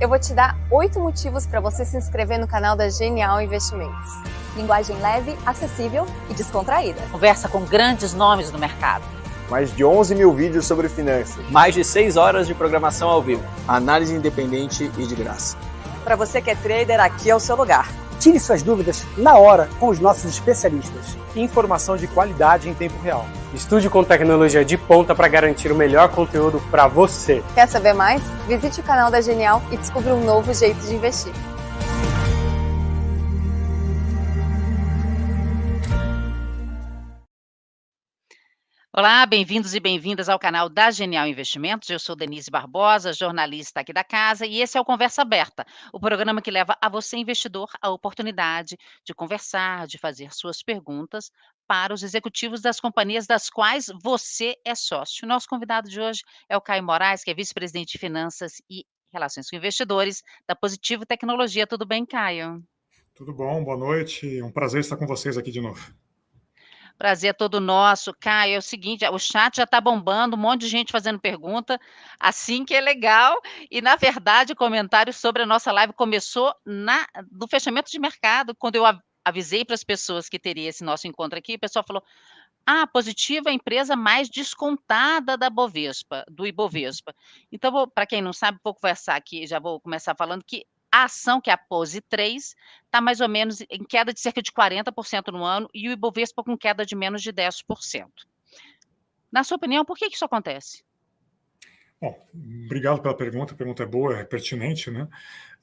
eu vou te dar oito motivos para você se inscrever no canal da Genial Investimentos. Linguagem leve, acessível e descontraída. Conversa com grandes nomes do mercado. Mais de 11 mil vídeos sobre finanças. Mais de 6 horas de programação ao vivo. Análise independente e de graça. Para você que é trader, aqui é o seu lugar. Tire suas dúvidas na hora com os nossos especialistas. Informação de qualidade em tempo real. Estude com tecnologia de ponta para garantir o melhor conteúdo para você. Quer saber mais? Visite o canal da Genial e descubra um novo jeito de investir. Olá, bem-vindos e bem-vindas ao canal da Genial Investimentos. Eu sou Denise Barbosa, jornalista aqui da casa, e esse é o Conversa Aberta, o programa que leva a você, investidor, a oportunidade de conversar, de fazer suas perguntas para os executivos das companhias das quais você é sócio. Nosso convidado de hoje é o Caio Moraes, que é vice-presidente de Finanças e Relações com Investidores da Positivo Tecnologia. Tudo bem, Caio? Tudo bom, boa noite. Um prazer estar com vocês aqui de novo. Prazer é todo nosso. Caio, é o seguinte, o chat já está bombando, um monte de gente fazendo pergunta, assim que é legal. E, na verdade, o comentário sobre a nossa live começou na, no fechamento de mercado, quando eu avisei para as pessoas que teria esse nosso encontro aqui, o pessoal falou, ah, positiva é a empresa mais descontada da Bovespa, do Ibovespa. Então, para quem não sabe, vou conversar aqui, já vou começar falando que a ação, que é a Pose 3, está mais ou menos em queda de cerca de 40% no ano e o Ibovespa com queda de menos de 10%. Na sua opinião, por que isso acontece? Bom, obrigado pela pergunta, a pergunta é boa, é pertinente, né?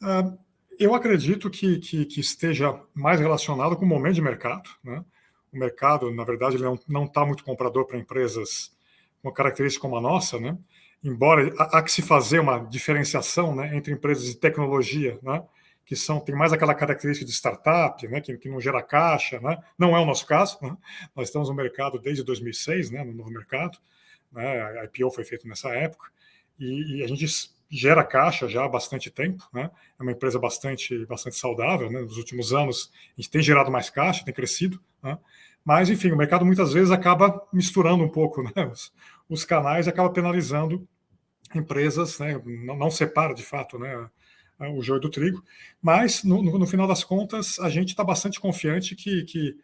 Uh, eu acredito que, que, que, esteja mais relacionado com o momento de mercado, né? O mercado, na verdade, não está muito comprador para empresas com característica como a nossa, né? embora há, que se fazer uma diferenciação né, entre empresas de tecnologia, né, que são tem mais aquela característica de startup, né, que, que não gera caixa, né, não é o nosso caso. Né, nós estamos no mercado desde 2006, né, no novo mercado. Né, a IPO foi feita nessa época e, e, a gente gera caixa já há bastante tempo. Né, é uma empresa bastante bastante saudável. Né, nos últimos anos a gente tem gerado mais caixa, tem crescido. Né, mas enfim, o mercado muitas vezes acaba misturando um pouco né, os, os canais e acaba penalizando empresas, né, não, não, separa de fato né, o joio do trigo, mas no, no, final das contas a gente está bastante confiante que, que,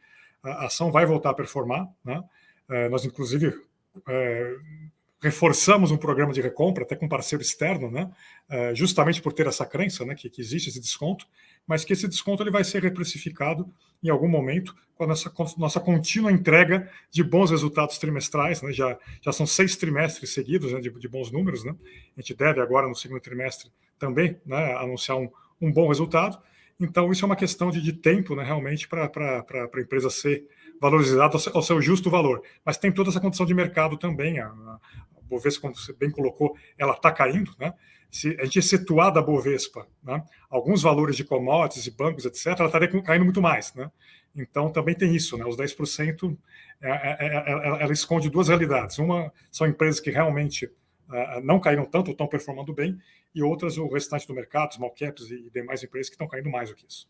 a ação vai voltar a performar. Né? É, nós, inclusive, é, reforçamos um programa de recompra, até com parceiro externo, né? É, justamente por ter essa crença né, que, que, existe esse desconto, mas que esse desconto ele vai ser reprecificado em algum momento com a nossa, com nossa contínua entrega de bons resultados trimestrais. Né? Já, já são seis trimestres seguidos né, de, de, bons números. Né? A gente deve agora, no segundo trimestre, também né, anunciar um, um bom resultado. Então, isso é uma questão de, de tempo, né, realmente, para a empresa ser valorizada ao seu, ao seu, justo valor. Mas tem toda essa condição de mercado também. A Bovespa, como você bem colocou, ela está caindo. Né? Se a gente excetuar da Bovespa né, alguns valores de commodities e bancos, etc., ela estaria caindo muito mais. Né? Então, também tem isso. Né? Os 10%, é, é, é, ela esconde duas realidades. Uma são empresas que realmente uh, não caíram tanto, estão performando bem, e outras, o restante do mercado, small caps e demais empresas que estão caindo mais do que isso.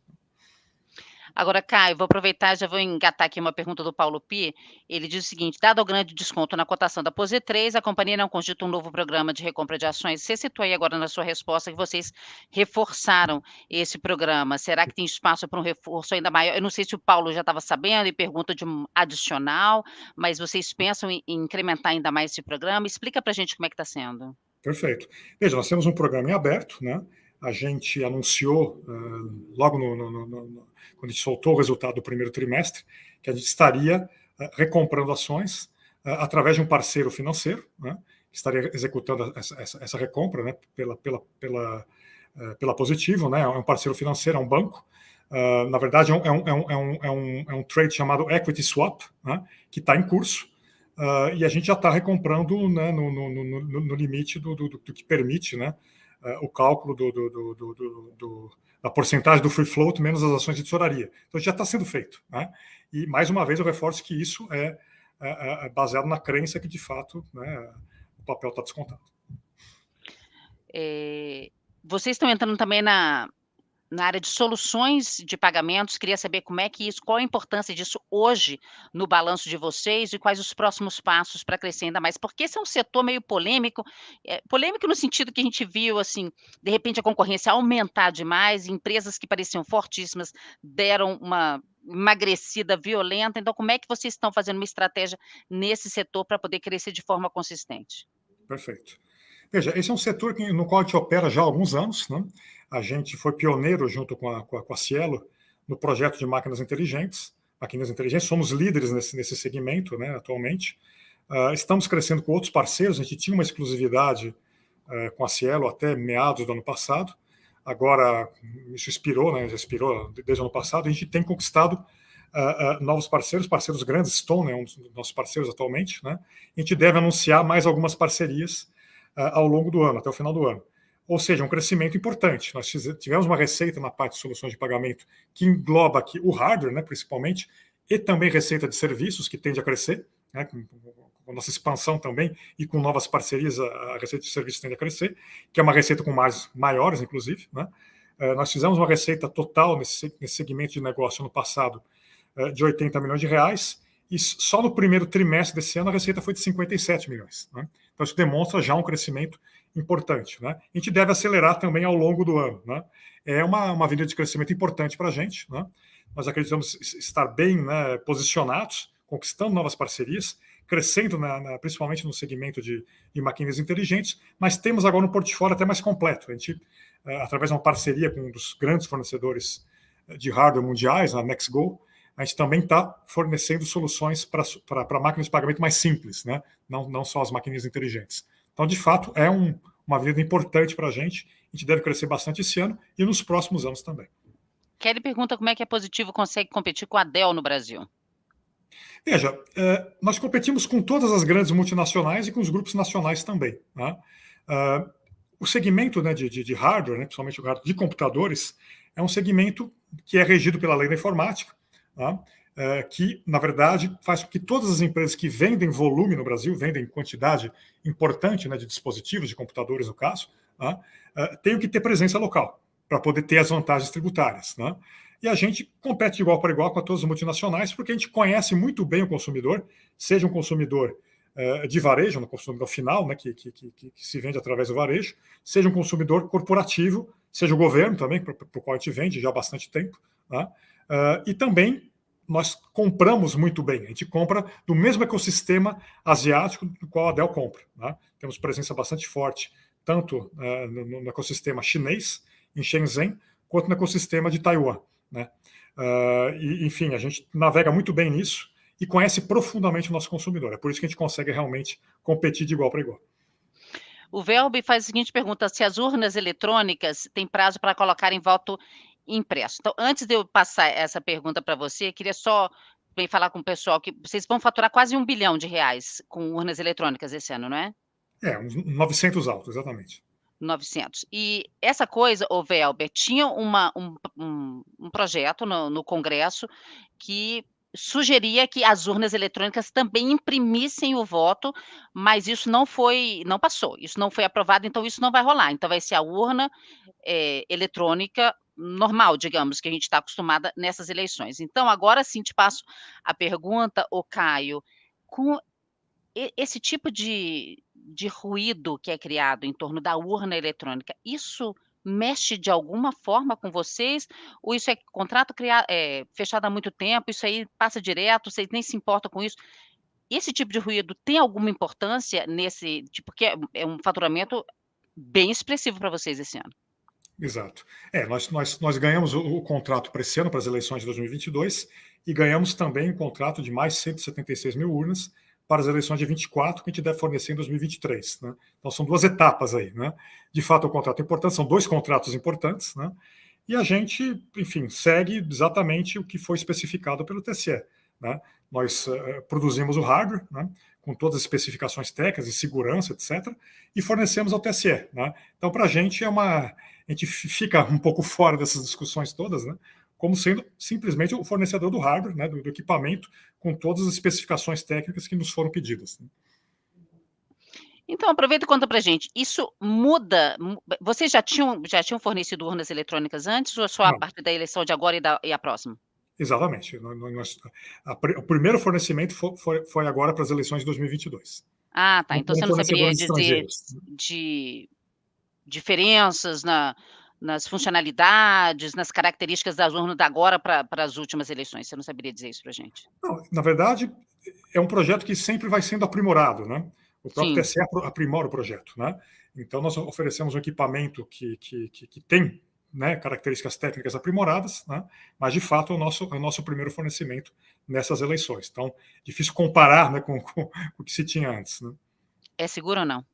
Agora, Caio, vou aproveitar, já vou engatar aqui uma pergunta do Paulo Pi. Ele diz o seguinte: dado o grande desconto na cotação da Pose 3, a companhia não cogita um novo programa de recompra de ações. Você citou aí agora na sua resposta que vocês reforçaram esse programa. Será que tem espaço para um reforço ainda maior? Eu não sei se o Paulo já estava sabendo e pergunta de um adicional, mas vocês pensam em incrementar ainda mais esse programa? Explica para a gente como é que está sendo. Perfeito. Veja, nós temos um programa em aberto, né? A gente anunciou uh, logo no, no, no quando a gente soltou o resultado do primeiro trimestre, que a gente estaria uh, recomprando ações uh, através de um parceiro financeiro, né, que estaria executando essa, essa, essa recompra né, pela, pela, pela, uh, pela Positivo, né, é um parceiro financeiro, é um banco. na verdade, é um, é, um, é, um, é, um, é um trade chamado Equity Swap, né, que está em curso, e a gente já está recomprando né, no, no, no, no, limite do, do, do, que permite né, o cálculo do, do a porcentagem do free float menos as ações de tesouraria. Então já está sendo feito. Né? E mais uma vez eu reforço que isso é, é, é baseado na crença que de fato né, o papel está descontado. É, vocês estão entrando também na, na área de soluções de pagamentos, queria saber como é que isso qual a importância disso hoje no balanço de vocês e quais os próximos passos para crescer ainda mais, porque esse é um setor meio polêmico, eh, polêmico no sentido que a gente viu, assim, de repente a concorrência aumentar demais, empresas que pareciam fortíssimas deram uma emagrecida violenta, então como é que vocês estão fazendo uma estratégia nesse setor para poder crescer de forma consistente? Perfeito. Veja, esse é um setor no qual a gente opera já há alguns anos, né? A gente foi pioneiro junto com a, com a, com a Cielo no projeto de máquinas inteligentes. Máquinas inteligentes, somos líderes nesse, nesse segmento né, atualmente. Uh, estamos crescendo com outros parceiros, a gente tinha uma exclusividade uh, com a Cielo até meados do ano passado. Agora, isso expirou, né, já expirou desde o ano passado. A gente tem conquistado uh, novos parceiros, parceiros grandes, Stone é um dos nossos parceiros atualmente. Né? A gente deve anunciar mais algumas parcerias ao longo do ano, até o final do ano ou seja, um crescimento importante. Nós tivemos uma receita na parte de soluções de pagamento que engloba aqui o hardware, né, principalmente, e também receita de serviços, que tende a crescer, né, com, a nossa expansão também, e com novas parcerias, a, receita de serviços tende a crescer, que é uma receita com mais maiores, inclusive. Né. Uh, nós fizemos uma receita total nesse, nesse segmento de negócio no passado uh, de 80 milhões de reais, e só no primeiro trimestre desse ano a receita foi de 57 milhões. Né? Então isso demonstra já um crescimento importante. Né? A gente deve acelerar também ao longo do ano. Né? É uma, uma avenida de crescimento importante para a gente. Né? Nós acreditamos estar bem né, posicionados, conquistando novas parcerias, crescendo na, na, principalmente no segmento de, de inteligentes, mas temos agora um portfólio até mais completo. A gente, eh, através de uma parceria com um dos grandes fornecedores eh, de hardware mundiais, a NextGo, a gente também está fornecendo soluções para máquinas de pagamento mais simples, né? não, não só as máquinas inteligentes. Então, de fato, é um, uma vida importante para a gente. A gente deve crescer bastante esse ano e nos próximos anos também. Kelly pergunta como é que a Positivo consegue competir com a Dell no Brasil. Veja, é, nós competimos com todas as grandes multinacionais e com os grupos nacionais também. Né? Uh, o segmento né, de, de, de, hardware, né, principalmente o hardware de computadores, é um segmento que é regido pela lei da informática, né? É, que, na verdade, faz com que todas as empresas que vendem volume no Brasil, vendem quantidade importante né, de dispositivos, de computadores no caso, né, é, tenham que ter presença local para poder ter as vantagens tributárias. Né? E a gente compete igual para igual com todas as multinacionais, porque a gente conhece muito bem o consumidor, seja um consumidor é, de varejo, um consumidor final, né, que, que, que, que, se vende através do varejo, seja um consumidor corporativo, seja o governo também, para o qual a gente vende já há bastante tempo, né? Uh, e também nós compramos muito bem. A gente compra do mesmo ecossistema asiático do qual a Dell compra. Né? Temos presença bastante forte, tanto uh, no, no, ecossistema chinês, em Shenzhen, quanto no ecossistema de Taiwan. Né? Uh, e, enfim, a gente navega muito bem nisso e conhece profundamente o nosso consumidor. É por isso que a gente consegue realmente competir de igual para igual. O Velbe faz a seguinte pergunta: se as urnas eletrônicas têm prazo para colocar em voto impresso. Então, antes de eu passar essa pergunta para você, queria só bem falar com o pessoal que vocês vão faturar quase um bilhão de reais com urnas eletrônicas esse ano, não é? É, uns 900 altos, exatamente. 900. E essa coisa, o Velber, tinha uma, um, um, um projeto no, no Congresso que sugeria que as urnas eletrônicas também imprimissem o voto, mas isso não foi, não passou, isso não foi aprovado, então isso não vai rolar. Então vai ser a urna é, eletrônica normal, digamos, que a gente está acostumada nessas eleições. Então, agora sim te passo a pergunta, o Caio, com esse tipo de, de ruído que é criado em torno da urna eletrônica, isso mexe de alguma forma com vocês? Ou isso é contrato criado, é, fechado há muito tempo, isso aí passa direto, vocês nem se importam com isso? Esse tipo de ruído tem alguma importância nesse, tipo, que é, é um faturamento bem expressivo para vocês esse ano? Exato. É, nós, nós, nós ganhamos o, o contrato para esse ano, para as eleições de 2022, e ganhamos também um contrato de mais 176 mil urnas para as eleições de 24, que a gente deve fornecer em 2023. Né? Então, são duas etapas aí. Né? De fato, é um contrato importante, são dois contratos importantes, né? e a gente, enfim, segue exatamente o que foi especificado pelo TSE. Né? Nós uh, produzimos o hardware, né? com todas as especificações técnicas de segurança, etc., e fornecemos ao TSE. Né? Então, para a gente é uma a gente fica um pouco fora dessas discussões todas, né? como sendo simplesmente o fornecedor do hardware, né, do, do equipamento, com todas as especificações técnicas que nos foram pedidas. Né? Então, aproveita e conta pra gente, isso muda, vocês já tinham já tinham fornecido urnas eletrônicas antes ou só a Não. partir da eleição de agora e da e a próxima? Exatamente. Nós, a, o primeiro fornecimento foi, foi, foi agora para as eleições de 2022. Ah, tá. Então tem você não saberia dizer de diferenças na nas funcionalidades, nas características das urnas da agora para as últimas eleições, você não saberia dizer isso pra gente? Não, na verdade, é um projeto que sempre vai sendo aprimorado, né? O próprio Sim. TSE aprimora o projeto, né? Então, nós oferecemos um equipamento que, que, que, que tem né, características técnicas aprimoradas, né? mas, de fato, é o nosso, é o nosso primeiro fornecimento nessas eleições. Então, difícil comparar né, com, com, com o que se tinha antes, né? É seguro ou não?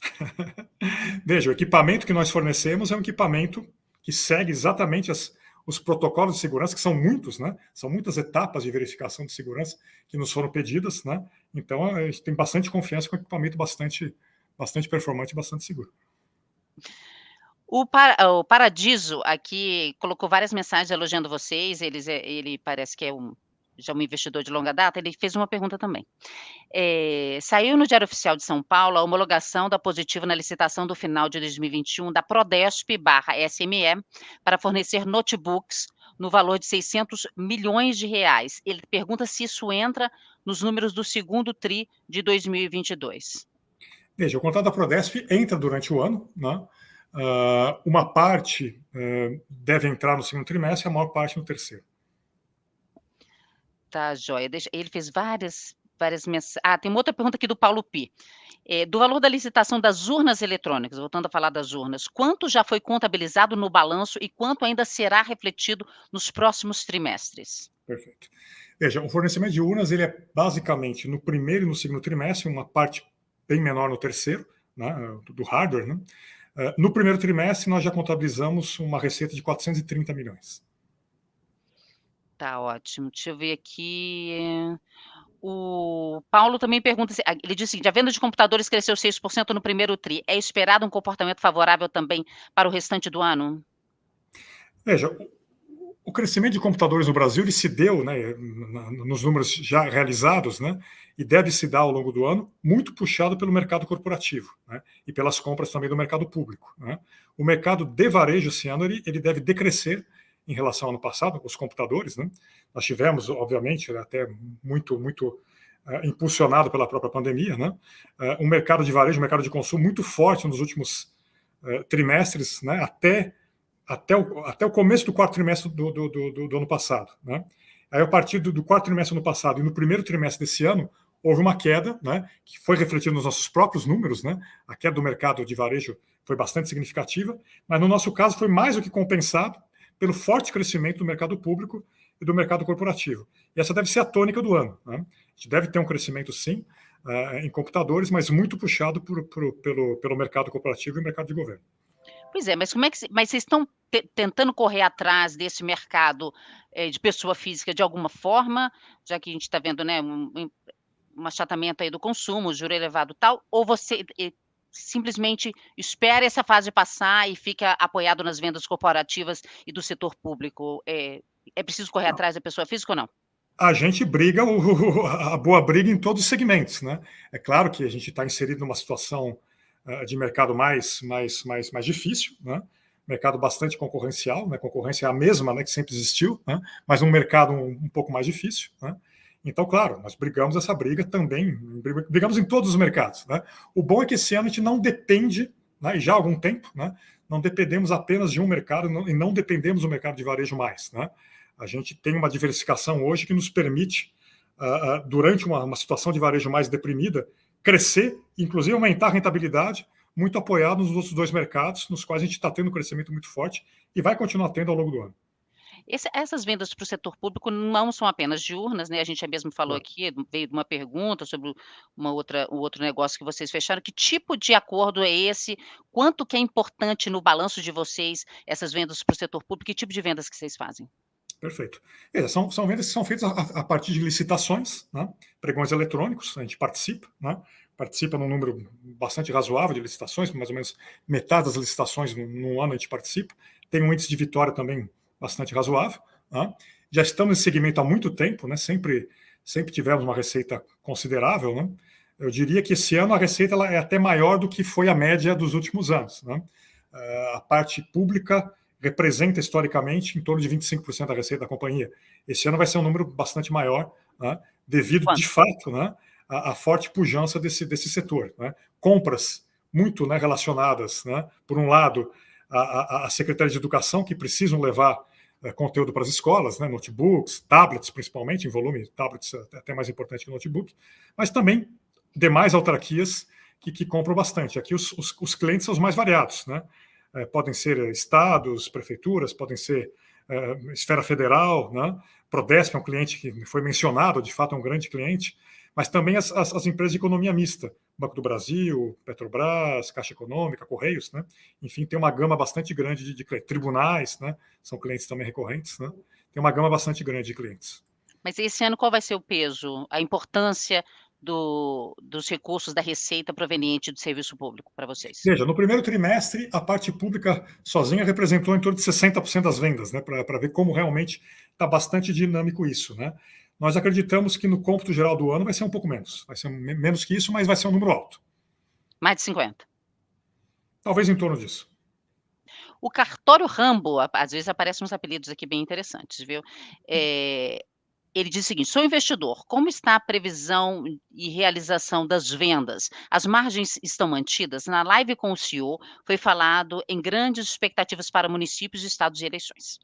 Veja, o equipamento que nós fornecemos é um equipamento que segue exatamente as- os protocolos de segurança, que são muitos, né? São muitas etapas de verificação de segurança que nos foram pedidas, né? Então, a gente tem bastante confiança com um equipamento bastante, bastante performante e bastante seguro. O Para o Paradiso aqui colocou várias mensagens elogiando vocês, é ele parece que é um já um investidor de longa data, ele fez uma pergunta também. Eh, saiu no Diário Oficial de São Paulo a homologação da positiva na licitação do final de 2021 da Prodesp/SME para fornecer notebooks no valor de 600 milhões de reais. Ele pergunta se isso entra nos números do segundo tri de 2022. Veja, o contrato da Prodesp entra durante o ano, né? Ah, uma parte eh, deve entrar no segundo trimestre, a maior parte no terceiro. Tá joia, ele fez várias várias mensa ah, tem uma outra pergunta aqui do Paulo Pi. Eh, do valor da licitação das urnas eletrônicas, voltando a falar das urnas, quanto já foi contabilizado no balanço e quanto ainda será refletido nos próximos trimestres? Perfeito. Veja, o fornecimento de urnas ele é basicamente no primeiro e no segundo trimestre, uma parte bem menor no terceiro, né, do hardware. Né? Eh, No primeiro trimestre, nós já contabilizamos uma receita de 430 milhões. Tá ótimo, deixa eu ver aqui. O Paulo também pergunta se ah, ele diz o seguinte: "A venda de computadores cresceu 6% no primeiro tri, é esperado um comportamento favorável também para o restante do ano?" Veja, o crescimento de computadores no Brasil ele se deu, né, nos números já realizados, né, e deve se dar ao longo do ano, muito puxado pelo mercado corporativo, né, e pelas compras também do mercado público. né. O mercado de varejo esse ano ele, ele deve decrescer em relação ao ano passado, os computadores, né. Nós tivemos, obviamente, até muito, muito eh, impulsionado pela própria pandemia, né, eh, um mercado de varejo, um mercado de consumo muito forte nos últimos eh, trimestres, né, até até o, até o começo do quarto trimestre do, do, do, do- ano passado. Né? Aí, a partir do, do quarto trimestre do ano passado e no primeiro trimestre desse ano, houve uma queda, né, que foi refletida nos nossos próprios números. Né? A queda do mercado de varejo foi bastante significativa, mas no nosso caso foi mais do que compensado pelo forte crescimento do mercado público e do mercado corporativo. E essa deve ser a tônica do ano. Né? A gente deve ter um crescimento, sim, eh, em computadores, mas muito puxado por, por- pelo, pelo mercado corporativo e mercado de governo. Pois é, mas como é que mas vocês estão te tentando correr atrás desse mercado, eh, de pessoa física de alguma forma, já que a gente está vendo, né, um um achatamento aí do consumo, juro elevado e tal, ou você, eh, simplesmente espera essa fase passar e fica apoiado nas vendas corporativas e do setor público? Eh, é preciso correr Não. atrás da pessoa física ou não? A gente briga o- a boa briga em todos os segmentos, né? É claro que a gente está inserido numa situação de mercado mais, mais, mais, mais difícil, né? Mercado bastante concorrencial, né? Concorrência é a mesma, né? Que sempre existiu, né? Mas um mercado um, um pouco mais difícil, né? Então, claro, nós brigamos essa briga também, brigamos em todos os mercados, né? O bom é que esse ano a gente não depende, né? E já há algum tempo, né? Não dependemos apenas de um mercado e não dependemos do mercado de varejo mais, né? A gente tem uma diversificação hoje que nos permite, ah, ah, durante uma, uma situação de varejo mais deprimida, crescer, inclusive aumentar a rentabilidade, muito apoiado nos outros dois mercados, nos quais a gente está tendo um crescimento muito forte e vai continuar tendo ao longo do ano. Esse essas vendas para o setor público não são apenas de urnas, né, a gente mesmo falou Claro. aqui, veio de uma pergunta sobre uma outra um outro negócio que vocês fecharam, que tipo de acordo é esse? Quanto que é importante no balanço de vocês essas vendas para o setor público? Que tipo de vendas que vocês fazem? Perfeito. Veja, são, são vendas que são feitas a, a partir de licitações, né? pregões eletrônicos, a gente participa, né? participa num número bastante razoável de licitações, mais ou menos metade das licitações no, no ano a gente participa, tem um índice de vitória também bastante razoável. né? Já estamos nesse segmento há muito tempo, né? sempre, sempre tivemos uma receita considerável, né? eu diria que esse ano a receita ela é até maior do que foi a média dos últimos anos. Né? A parte pública representa historicamente em torno de 25% da receita da companhia. Esse ano vai ser um número bastante maior, né? devido, Quanto? de fato, né? à, forte pujança desse, desse setor. Né? Compras muito né, relacionadas, né? por um lado, a, a, Secretaria de Educação, que precisam levar é, conteúdo para as escolas, né, notebooks, tablets, principalmente, em volume, tablets é até mais importante que notebook, mas também demais autarquias que, que compram bastante. Aqui os, os, os, clientes são os mais variados, né? É, podem ser estados, prefeituras, podem ser é, esfera federal, né? Prodesp é um cliente que foi mencionado, de fato é um grande cliente, mas também as, as, as, empresas de economia mista, Banco do Brasil, Petrobras, Caixa Econômica, Correios, né? Enfim, tem uma gama bastante grande de, de clientes. Tribunais, né? São clientes também recorrentes, né? Tem uma gama bastante grande de clientes. Mas esse ano qual vai ser o peso, a importância do, dos recursos da receita proveniente do serviço público para vocês? Veja, no primeiro trimestre, a parte pública sozinha representou em torno de 60% das vendas, né? Para ver como realmente está bastante dinâmico isso, né? Nós acreditamos que no cômputo geral do ano vai ser um pouco menos. Vai ser menos que isso, mas vai ser um número alto. Mais de 50? Talvez em torno disso. O cartório Rambo, às vezes aparecem uns apelidos aqui bem interessantes, viu? É, ele diz o seguinte: sou investidor, como está a previsão e realização das vendas? As margens estão mantidas? Na live com o CEO foi falado em grandes expectativas para municípios, estados e eleições.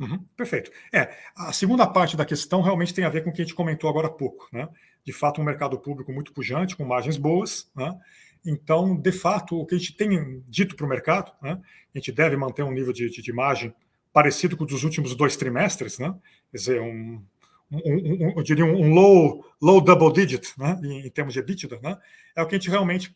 Uhum, perfeito. É, a segunda parte da questão realmente tem a ver com o que a gente comentou agora há pouco. Né? De fato, um mercado público muito pujante, com margens boas. Né? Então, de fato, o que a gente tem dito para o mercado, né? a gente deve manter um nível de, de, de, margem parecido com o dos últimos dois trimestres, né? quer dizer, um, um, um, eu diria um low, low double digit né? em, em termos de EBITDA, né? é o que a gente realmente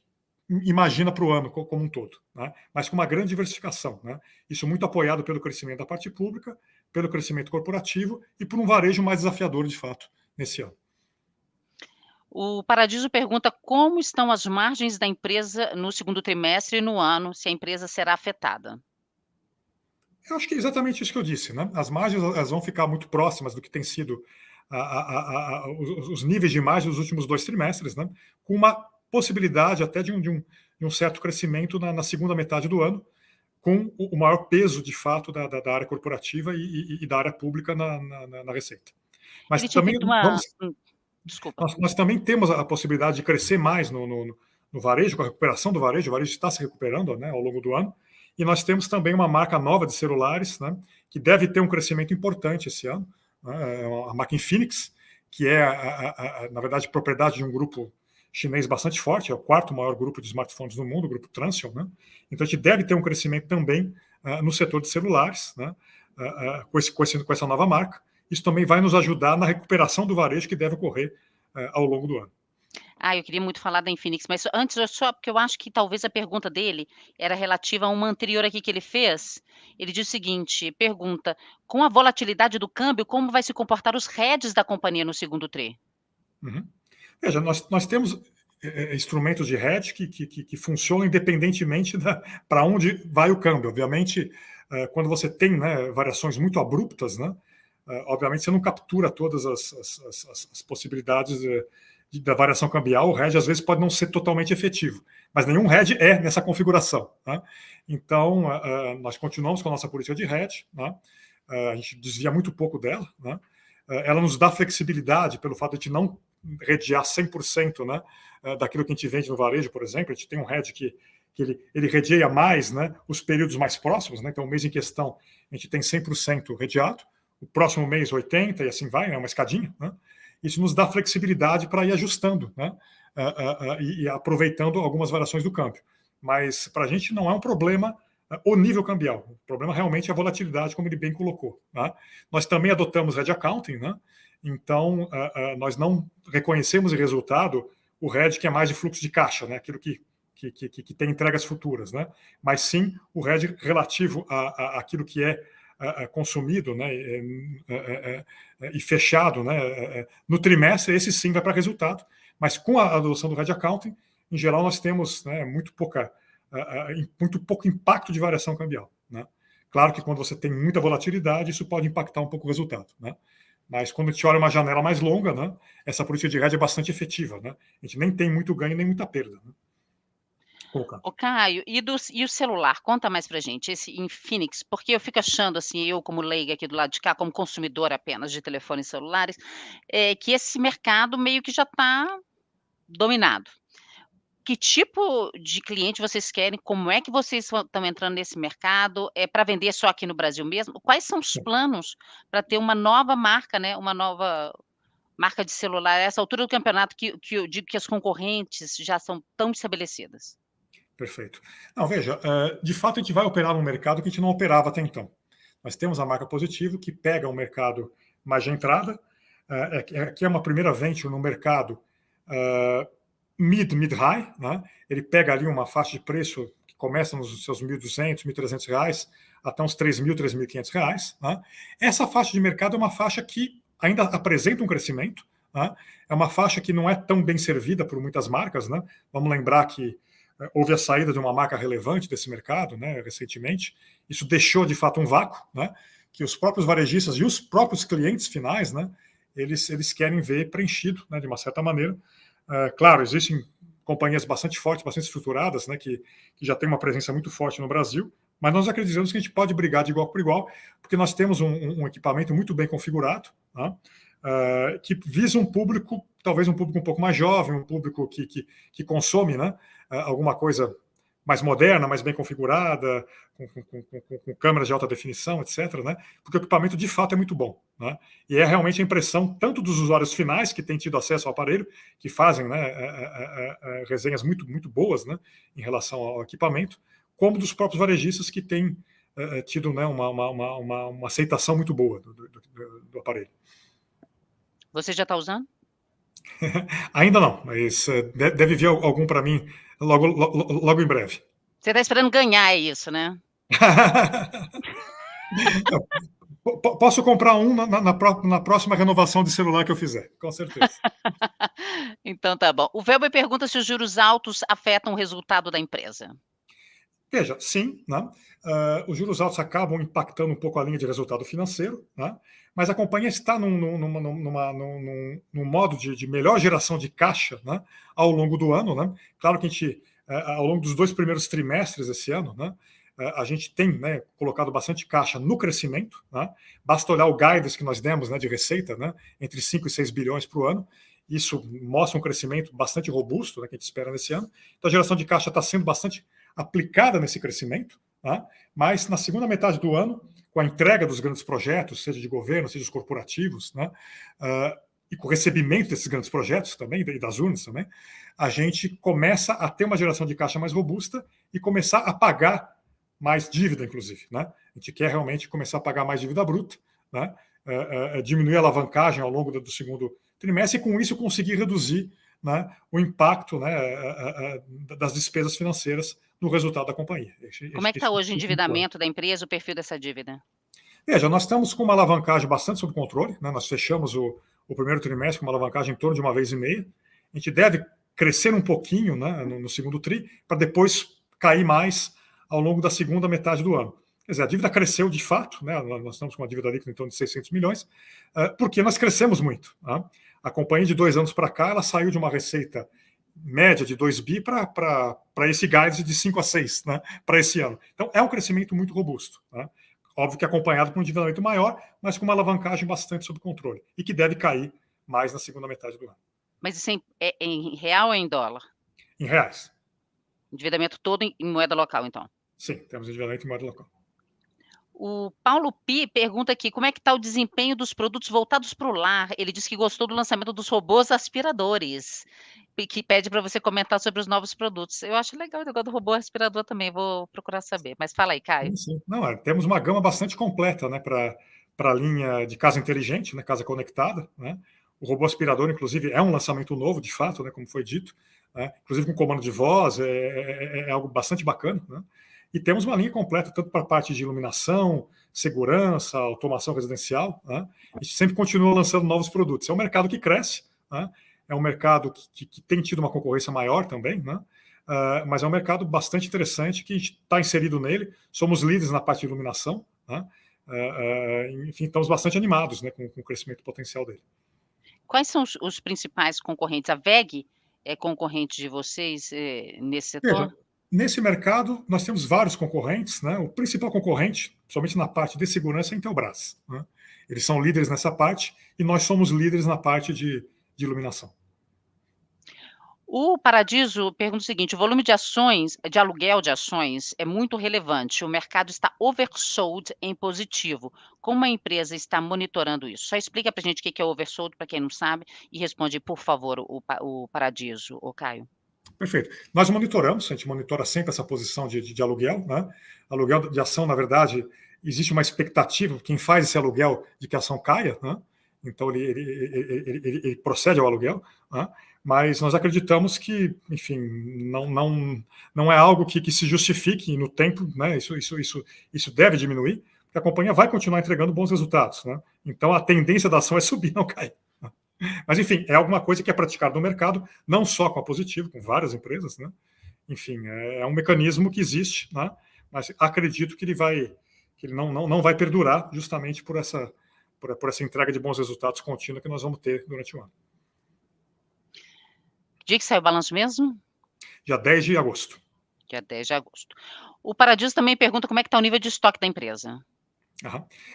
imagina para o ano como um todo, né? mas com uma grande diversificação. Né? Isso muito apoiado pelo crescimento da parte pública, pelo crescimento corporativo e por um varejo mais desafiador, de fato, nesse ano. O Paradiso pergunta como estão as margens da empresa no segundo trimestre e no ano, se a empresa será afetada. Eu acho que é exatamente isso que eu disse. Né? As margens elas vão ficar muito próximas do que tem sido a, a, a, os, os, níveis de margem dos últimos dois trimestres, né? com uma possibilidade até de um, de um, de um certo crescimento na, na, segunda metade do ano, com o, maior peso, de fato, da, da, da área corporativa e, e, e, da área pública na, na, na receita. Mas também uma... vamos, hum, nós, nós, também temos a possibilidade de crescer mais no, no, no, varejo, com a recuperação do varejo, o varejo está se recuperando né, ao longo do ano, e nós temos também uma marca nova de celulares, né, que deve ter um crescimento importante esse ano, né, é a marca Infinix, que é, a, a, a, na verdade, propriedade de um grupo chinês bastante forte, é o quarto maior grupo de smartphones do mundo, o grupo Transsion, né? Então a gente deve ter um crescimento também uh, no setor de celulares, né? Uh, uh, com, esse, com, esse, com, essa nova marca. Isso também vai nos ajudar na recuperação do varejo que deve ocorrer ao longo do ano. Ah, eu queria muito falar da Infinix, mas antes, só porque eu acho que talvez a pergunta dele era relativa a uma anterior aqui que ele fez. Ele diz o seguinte: pergunta, com a volatilidade do câmbio, como vai se comportar os heads da companhia no segundo TRI? Uhum. Veja, nós, nós temos é, instrumentos de hedge que, que, que funcionam independentemente para onde vai o câmbio. Obviamente, é, quando você tem né, variações muito abruptas, né, é, obviamente você não captura todas as, as, as, as possibilidades de, de, da variação cambial. O hedge às vezes pode não ser totalmente efetivo, mas nenhum hedge é nessa configuração. Né? Então, nós continuamos com a nossa política de hedge, né? a gente desvia muito pouco dela. Né? Ela nos dá flexibilidade pelo fato de não redear 100% né, daquilo que a gente vende no varejo, por exemplo. A gente tem um head que, que ele, ele redeia mais né, os períodos mais próximos. Né, então, o mês em questão, a gente tem 100% redeado. O próximo mês, 80% e assim vai, é né, uma escadinha. Né? Isso nos dá flexibilidade para ir ajustando né, uh, uh, e, aproveitando algumas variações do câmbio. Mas para a gente não é um problema o nível cambial. O problema realmente é a volatilidade, como ele bem colocou. Né? Nós também adotamos Red Accounting, né? Então, nós não reconhecemos em resultado o RED que é mais de fluxo de caixa, né? aquilo que, que, que, que tem entregas futuras, né? mas sim o RED relativo aquilo que é consumido né? E, e fechado né? no trimestre, esse sim vai para resultado, mas com a adoção do RED Accounting, em geral, nós temos né, muito, pouca, muito pouco impacto de variação cambial. Né? Claro que quando você tem muita volatilidade, isso pode impactar um pouco o resultado. Né? Mas quando a gente olha uma janela mais longa, né, essa política de hedge é bastante efetiva. Né? A gente nem tem muito ganho nem muita perda. Né? O Caio, e, do, e o celular? Conta mais pra gente, esse Infinix, porque eu fico achando, assim, eu como leiga aqui do lado de cá, como consumidor apenas de telefones celulares, é, que esse mercado meio que já está dominado. Que tipo de cliente vocês querem? Como é que vocês estão entrando nesse mercado? É para vender só aqui no Brasil mesmo? Quais são os planos para ter uma nova marca, né? Uma nova marca de celular a essa altura do campeonato que, que eu digo que as concorrentes já são tão estabelecidas? Perfeito. Não, veja, eh, de fato a gente vai operar num mercado que a gente não operava até então. Nós temos a marca Positivo, que pega um mercado mais de entrada, eh, é aqui é uma primeira venture no mercado uh, mid, mid-high, né? ele pega ali uma faixa de preço que começa nos seus 1.200, 1.300 reais, até uns 3.000, 3.500 reais. Né? Essa faixa de mercado é uma faixa que ainda apresenta um crescimento, né? é uma faixa que não é tão bem servida por muitas marcas. Né? Vamos lembrar que houve a saída de uma marca relevante desse mercado né, recentemente, isso deixou de fato um vácuo, né, que os próprios varejistas e os próprios clientes finais, né, eles, eles querem ver preenchido, né, de uma certa maneira. Uh, claro, existem companhias bastante fortes, bastante estruturadas, né, que, que já têm uma presença muito forte no Brasil, mas nós acreditamos que a gente pode brigar de igual por igual, porque nós temos um, um equipamento muito bem configurado, né, uh, que visa um público, talvez um público um pouco mais jovem, um público que, que, que consome né, uh, alguma coisa mais moderna, mais bem configurada, com, com, com, com, câmeras de alta definição, etc., né? porque o equipamento de fato é muito bom. Né? E é realmente a impressão tanto dos usuários finais que têm tido acesso ao aparelho, que fazem né, é, é, é, resenhas muito, muito boas né, em relação ao equipamento, como dos próprios varejistas que têm tido né, uma, uma, uma, uma, aceitação muito boa do, do, do, do aparelho. Você já está usando? Ainda não, mas deve vir algum para mim logo, logo, logo em breve. Você está esperando ganhar é isso, né? Posso comprar um na, na, na, próxima renovação de celular que eu fizer, com certeza. então tá bom. O Velber pergunta se os juros altos afetam o resultado da empresa. Veja, sim, né? Uh, os juros altos acabam impactando um pouco a linha de resultado financeiro, né? mas a companhia está num, numa, numa, num, num modo de, de, melhor geração de caixa né? ao longo do ano. Né? Claro que a gente, uh, ao longo dos dois primeiros trimestres desse ano, né? uh, a gente tem né, colocado bastante caixa no crescimento. Né? Basta olhar o guidance que nós demos né, de receita, né? entre 5 e 6 bilhões para o ano. Isso mostra um crescimento bastante robusto que a gente espera nesse ano. Então a geração de caixa está sendo bastante aplicada nesse crescimento, tá? mas na segunda metade do ano, com a entrega dos grandes projetos, seja de governo, seja os corporativos, né? Uh, e com o recebimento desses grandes projetos também, e das urnas também, a gente começa a ter uma geração de caixa mais robusta e começar a pagar mais dívida, inclusive. Né? A gente quer realmente começar a pagar mais dívida bruta, né? Uh, uh, diminuir a alavancagem ao longo do, do segundo trimestre e, com isso, conseguir reduzir né, o impacto né, das despesas financeiras no resultado da companhia. Como é que está hoje o endividamento da empresa, o perfil dessa dívida? Veja, nós estamos com uma alavancagem bastante sob controle, né? nós fechamos o, o, primeiro trimestre com uma alavancagem em torno de uma vez e meia, a gente deve crescer um pouquinho né, no, no segundo tri, para depois cair mais ao longo da segunda metade do ano. Quer dizer, a dívida cresceu de fato, né? nós estamos com uma dívida líquida em torno de 600 milhões, porque nós crescemos muito. Tá? A companhia de dois anos para cá, ela saiu de uma receita média de 2 bi para esse guidance de 5 a 6 né, para esse ano. Então, é um crescimento muito robusto. Né? Óbvio que acompanhado por um endividamento maior, mas com uma alavancagem bastante sob controle e que deve cair mais na segunda metade do ano. Mas isso é em real ou em dólar? Em reais. Endividamento todo em moeda local, então? Sim, temos endividamento em moeda local. O Paulo Pi pergunta aqui como é que está o desempenho dos produtos voltados para o lar. Ele disse que gostou do lançamento dos robôs aspiradores, que pede para você comentar sobre os novos produtos. Eu acho legal o negócio do robô aspirador também, vou procurar saber. Mas fala aí, Caio. Sim, sim. Não, é, temos uma gama bastante completa né, para a linha de casa inteligente, né, casa conectada. Né? O robô aspirador, inclusive, é um lançamento novo, de fato, né, como foi dito, né? inclusive com comando de voz, é, é, é algo bastante bacana. Né? E temos uma linha completa, tanto para a parte de iluminação, segurança, automação residencial. Né? A gente sempre continua lançando novos produtos. É um mercado que cresce, né? É um mercado que, que, que, tem tido uma concorrência maior também, né? Uh, mas é um mercado bastante interessante que a gente está inserido nele. Somos líderes na parte de iluminação. Né? enfim, estamos bastante animados né, com, com, o crescimento potencial dele. Quais são os, os principais concorrentes? A VEG é concorrente de vocês eh, nesse setor? Veja, nesse mercado, nós temos vários concorrentes. Né? O principal concorrente, somente na parte de segurança, é a Intelbras. Né? Eles são líderes nessa parte e nós somos líderes na parte de, de iluminação. O Paradiso pergunta o seguinte: o volume de ações, de aluguel de ações, é muito relevante. O mercado está oversold em positivo. Como a empresa está monitorando isso? Só explica para a gente o que é oversold, para quem não sabe, e responde, por favor, o, o Paradiso, o Caio. Perfeito. Nós monitoramos, a gente monitora sempre essa posição de, de, de aluguel. Né? Aluguel de ação, na verdade, existe uma expectativa, quem faz esse aluguel, de que a ação caia, né? Então ele, ele, ele, ele, procede ao aluguel. Né? mas nós acreditamos que, enfim, não, não, não é algo que, que se justifique no tempo, né? Isso, isso, isso, isso deve diminuir, porque a companhia vai continuar entregando bons resultados, né? Então a tendência da ação é subir, não cair. Né? Mas, enfim, é alguma coisa que é praticada no mercado, não só com a Positivo, com várias empresas, né? Enfim, é, é um mecanismo que existe, né? Mas acredito que ele vai, que ele não, não, não vai perdurar justamente por essa, por, por essa entrega de bons resultados contínua que nós vamos ter durante o ano. Dia que sai o balanço mesmo? Dia 10 de agosto. Dia 10 de agosto. O Paradiso também pergunta como é que está o nível de estoque da empresa.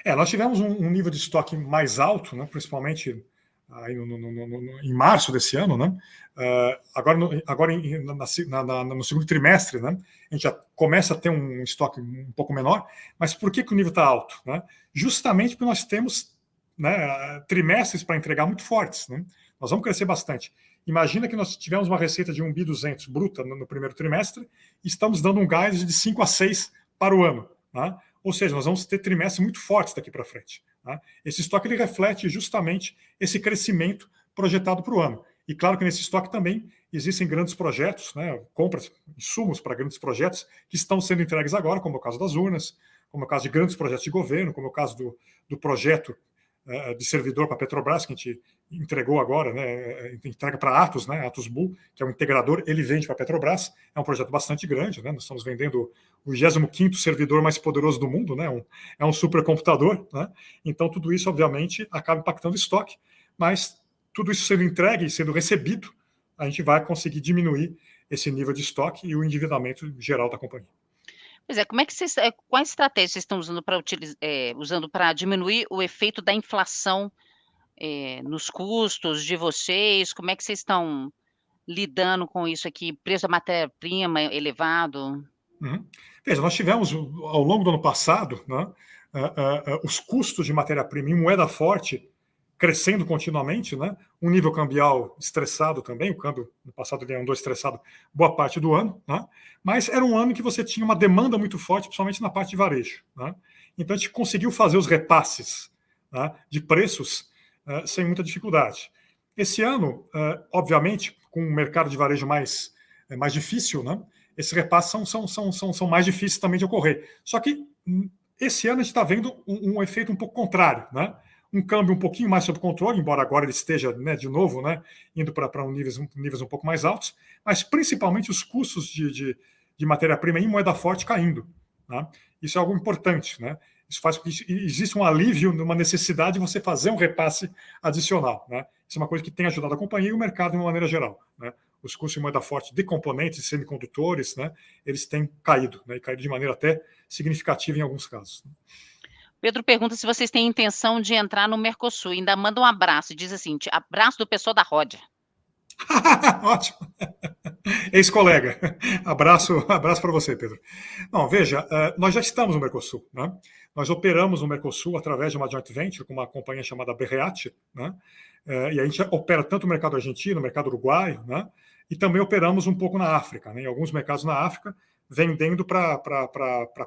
É, nós tivemos um, um, nível de estoque mais alto, né, principalmente aí no, no, no, em março desse ano, né? Uh, agora, no, agora em, na, na, no segundo trimestre, né? A gente já começa a ter um estoque um pouco menor, mas por que, que o nível está alto? Né? Justamente porque nós temos né, trimestres para entregar muito fortes, né? Nós vamos crescer bastante. Imagina que nós tivemos uma receita de 1 bi 200 bruta no, no primeiro trimestre e estamos dando um gás de 5 a 6 para o ano. Tá? Ou seja, nós vamos ter trimestres muito fortes daqui para frente. Tá? Esse estoque ele reflete justamente esse crescimento projetado para o ano. E claro que nesse estoque também existem grandes projetos, né, compras, insumos para grandes projetos que estão sendo entregues agora, como é o caso das urnas, como é o caso de grandes projetos de governo, como é o caso do, do projeto de servidor para a Petrobras, que a gente entregou agora, né, é, entrega para Atos, né, Atos Bull, que é um integrador, ele vende para a Petrobras, é um projeto bastante grande, né, nós estamos vendendo o 25º servidor mais poderoso do mundo, né, um, é um supercomputador, né, então tudo isso, obviamente, acaba impactando o estoque, mas tudo isso sendo entregue e sendo recebido, a gente vai conseguir diminuir esse nível de estoque e o endividamento geral da companhia. Pois é, como é que vocês, é, quais estratégias vocês estão usando para é, usando para diminuir o efeito da inflação é, nos custos de vocês? Como é que vocês estão lidando com isso aqui? Preço da matéria-prima elevado? Uhum. Veja, nós tivemos ao longo do ano passado né, uh, uh, uh, os custos de matéria-prima em moeda forte crescendo continuamente, né? um nível cambial estressado também, o câmbio no passado ele andou estressado boa parte do ano, né? mas era um ano que você tinha uma demanda muito forte, principalmente na parte de varejo. Né? Então a gente conseguiu fazer os repasses né, de preços uh, sem muita dificuldade. Esse ano, uh, obviamente, com o mercado de varejo mais, é, mais difícil, né, esses repasses são, são, são, são, são mais difíceis também de ocorrer. Só que hum, esse ano a gente está vendo um, um efeito um pouco contrário, né? Um câmbio um pouquinho mais sob controle, embora agora ele esteja né, de novo né, indo para um níveis, um, níveis um pouco mais altos, mas principalmente os custos de, de, de matéria-prima em moeda forte caindo. Né? Isso é algo importante. Né? Isso faz com que exista um alívio numa necessidade de você fazer um repasse adicional. Né? Isso é uma coisa que tem ajudado a companhia e o mercado de uma maneira geral. Né? Os custos de moeda forte de componentes, semicondutores, né, eles têm caído, né, e caído de maneira até significativa em alguns casos. Pedro pergunta se vocês têm intenção de entrar no Mercosul. Ainda manda um abraço. Diz assim: abraço do pessoal da Ródia. Ótimo. Ex-colega. Abraço, abraço para você, Pedro. Não, veja, eh, nós já estamos no Mercosul. Né? Nós operamos no Mercosul através de uma joint venture com uma companhia chamada Berreat, né? Eh, e a gente opera tanto no mercado argentino, no mercado uruguaio, né? e também operamos um pouco na África, né? em alguns mercados na África, vendendo para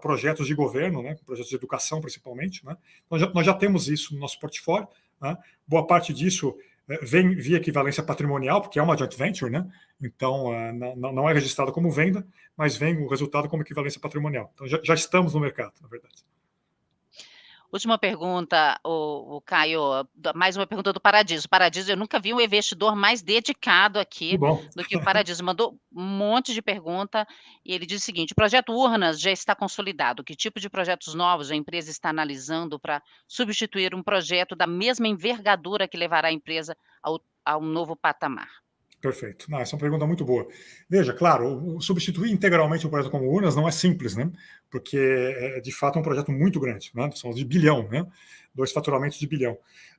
projetos de governo, né, projetos de educação principalmente. Né? Nós, já, nós já temos isso no nosso portfólio. Né? Boa parte disso é, vem via equivalência patrimonial, porque é uma joint venture, né? então uh, não, é registrado como venda, mas vem o resultado como equivalência patrimonial. Então já, já estamos no mercado, na verdade. Última pergunta, o, o Caio, mais uma pergunta do Paradiso. Paradiso, eu nunca vi um investidor mais dedicado aqui do que o Paradiso. Mandou um monte de pergunta e ele diz o seguinte: o projeto Urnas já está consolidado. Que tipo de projetos novos a empresa está analisando para substituir um projeto da mesma envergadura que levará a empresa ao, a um novo patamar? Perfeito. Não, essa é uma pergunta muito boa. Veja, claro, substituir integralmente um projeto como Urnas não é simples, né? Porque é de fato um projeto muito grande, né? São de bilhão, né? Dois faturamentos de bilhão.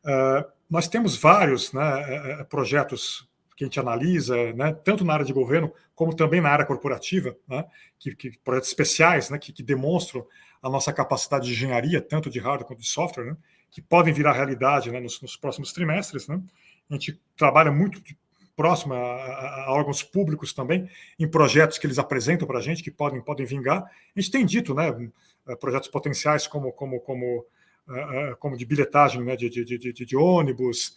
Uh, nós temos vários né, é, é, projetos que a gente analisa, né, tanto na área de governo como também na área corporativa, né, que, que projetos especiais, né, que, que, demonstram a nossa capacidade de engenharia, tanto de hardware quanto de software, que podem virar realidade nos, nos, próximos trimestres. A gente trabalha muito próxima a, a, órgãos públicos também, em projetos que eles apresentam para a gente, que podem, podem vingar. A gente tem dito, né, eh, projetos potenciais como, como, como, eh, eh, como de bilhetagem né, de, de, de, de ônibus,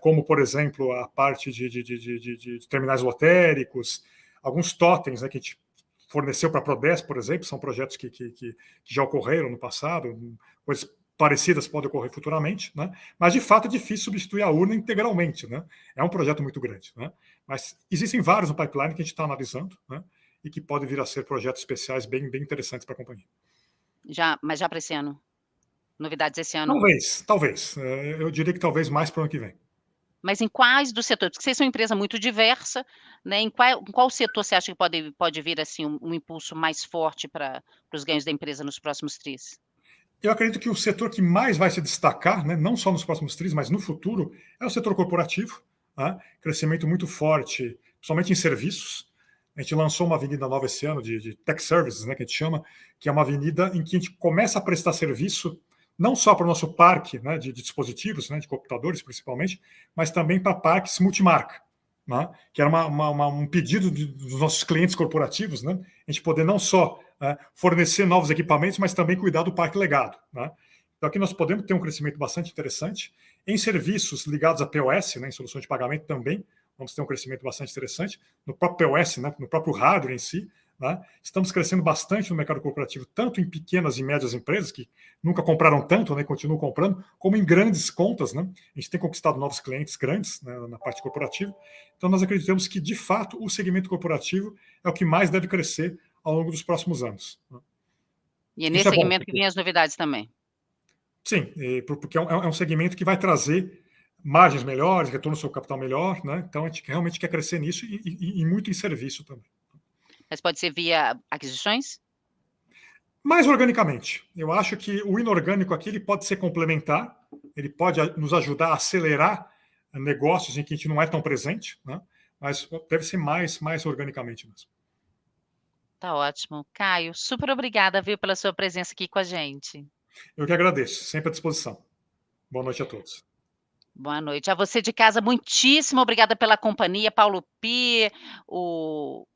como, por exemplo, a parte de, de, de, de terminais lotéricos, alguns totens né, que a gente forneceu para a Prodesp, por exemplo, são projetos que, que, que já ocorreram no passado, coisas parecidas podem ocorrer futuramente, né? mas de fato é difícil substituir a urna integralmente. Né? É um projeto muito grande. Né? Mas existem vários no pipeline que a gente está analisando né? e que podem vir a ser projetos especiais bem, bem interessantes para a companhia. Já, mas já para esse ano? Novidades esse ano? Talvez, talvez. É, eu diria que talvez mais para o ano que vem. Mas em quais dos setores? Porque vocês são uma empresa muito diversa, né? Em qual, em qual setor você acha que pode, pode vir assim um, um impulso mais forte para os ganhos da empresa nos próximos tris? Eu acredito que o setor que mais vai se destacar, né, não só nos próximos trimestres, mas no futuro, é o setor corporativo. Né, crescimento muito forte, principalmente em serviços. A gente lançou uma avenida nova esse ano de, de, Tech Services, né, que a gente chama, que é uma avenida em que a gente começa a prestar serviço não só para o nosso parque né, de, de, dispositivos, né, de computadores principalmente, mas também para parques multimarca, né, que era uma, uma, uma, um pedido de, dos nossos clientes corporativos, né, a gente poder não só né, fornecer novos equipamentos, mas também cuidar do parque legado. Né? Então, aqui nós podemos ter um crescimento bastante interessante. Em serviços ligados a POS, né, em soluções de pagamento também, vamos ter um crescimento bastante interessante. No próprio POS, né, no próprio hardware em si, né, estamos crescendo bastante no mercado corporativo, tanto em pequenas e médias empresas, que nunca compraram tanto, né, continuam comprando, como em grandes contas. Né? A gente tem conquistado novos clientes grandes né, na parte corporativa. Então, nós acreditamos que, de fato, o segmento corporativo é o que mais deve crescer ao longo dos próximos anos. E é nesse é segmento bom, que vem as novidades também. Sim, porque é, é um segmento que vai trazer margens melhores, retorno sobre capital melhor, né? Então a gente realmente quer crescer nisso e, e, e, muito em serviço também. Mas pode ser via aquisições? Mais organicamente. Eu acho que o inorgânico aqui ele pode ser complementar, ele pode nos ajudar a acelerar negócios em que a gente não é tão presente, né? mas deve ser mais, mais organicamente mesmo. Tá ótimo. Caio, super obrigada, viu, pela sua presença aqui com a gente. Eu que agradeço, sempre à disposição. Boa noite a todos. Boa noite. A você de casa, muitíssimo obrigada pela companhia, Paulo Pi, o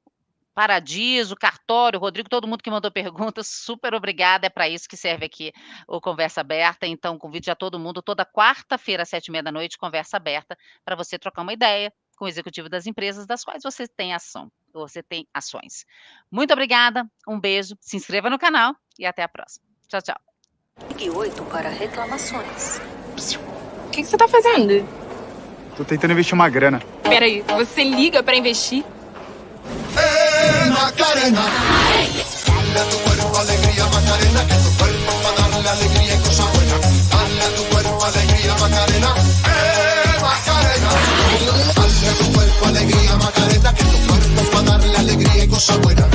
Paradiso, Cartório, Rodrigo, todo mundo que mandou perguntas, super obrigada, é para isso que serve aqui o Conversa Aberta, então convido a todo mundo, toda quarta-feira, às sete e meia da noite, Conversa Aberta, para você trocar uma ideia, com o executivo das empresas das quais você tem ação, você tem ações. Muito obrigada, um beijo, se inscreva no canal e até a próxima. Tchau, tchau. Ligue 8 para reclamações. O que, que você está fazendo? Tô tentando investir uma grana. Peraí, você liga para investir? Hey, Macarena. Tu que tu para alegría alegría, Macarena, que tu cuerpo para darle alegría y cosa buena.